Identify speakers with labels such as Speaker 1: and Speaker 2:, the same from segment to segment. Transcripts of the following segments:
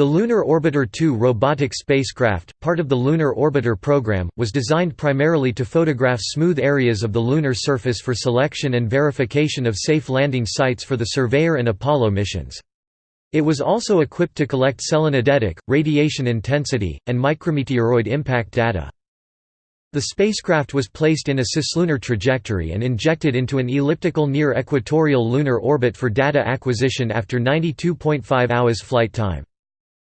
Speaker 1: The Lunar Orbiter 2 robotic spacecraft, part of the Lunar Orbiter program, was designed primarily to photograph smooth areas of the lunar surface for selection and verification of safe landing sites for the Surveyor and Apollo missions. It was also equipped to collect selenodetic, radiation intensity, and micrometeoroid impact data. The spacecraft was placed in a cislunar trajectory and injected into an elliptical near-equatorial lunar orbit for data acquisition after 92.5 hours flight time.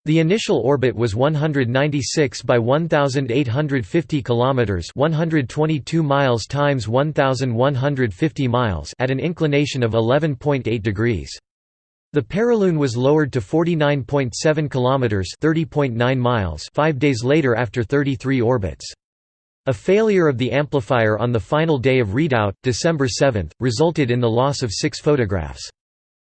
Speaker 1: The initial orbit was 196 by 1850 kilometers, 122 miles times 1150 miles at an inclination of 11.8 degrees. The Perilune was lowered to 49.7 kilometers, 30.9 miles 5 days later after 33 orbits. A failure of the amplifier on the final day of readout, December 7, resulted in the loss of 6 photographs.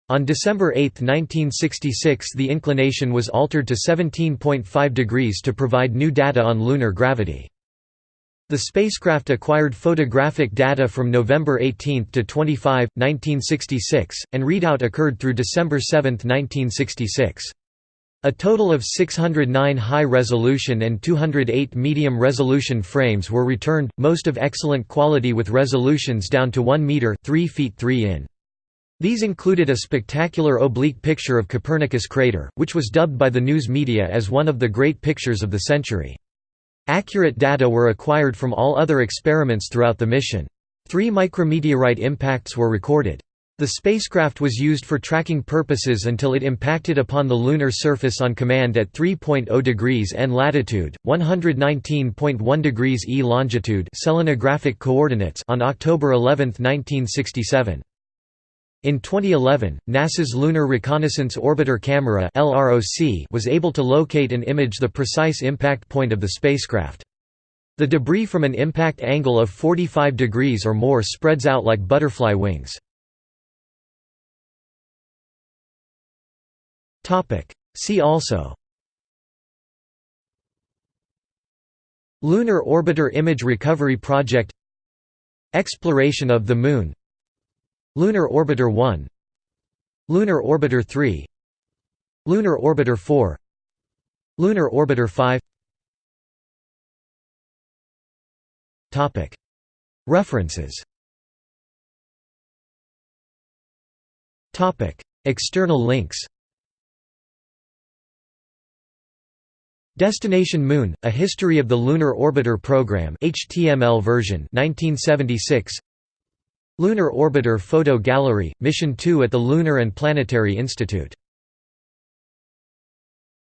Speaker 1: On December 8, 1966 the inclination was altered to 17.5 degrees to provide new data on lunar gravity. The spacecraft acquired photographic data from November 18 to 25, 1966, and readout occurred through December 7, 1966. A total of 609 high-resolution and 208 medium-resolution frames were returned, most of excellent quality with resolutions down to 1 meter 3 feet 3 in. These included a spectacular oblique picture of Copernicus crater, which was dubbed by the news media as one of the great pictures of the century. Accurate data were acquired from all other experiments throughout the mission. Three micrometeorite impacts were recorded. The spacecraft was used for tracking purposes until it impacted upon the lunar surface on command at 3.0 degrees N latitude, 119.1 degrees E longitude selenographic coordinates on October 11, 1967. In 2011, NASA's Lunar Reconnaissance Orbiter Camera was able to locate and image the precise impact point of the spacecraft. The debris from an impact angle of 45 degrees or more spreads out like butterfly wings. See also Lunar Orbiter Image Recovery Project Exploration of the Moon Lunar Orbiter 1 Lunar Orbiter 3 Lunar Orbiter 4 Lunar Orbiter 5 References. External links. Destination Moon: A History of the Lunar Orbiter Program HTML version 1976 Lunar Orbiter Photo Gallery, Mission 2 at the Lunar and Planetary Institute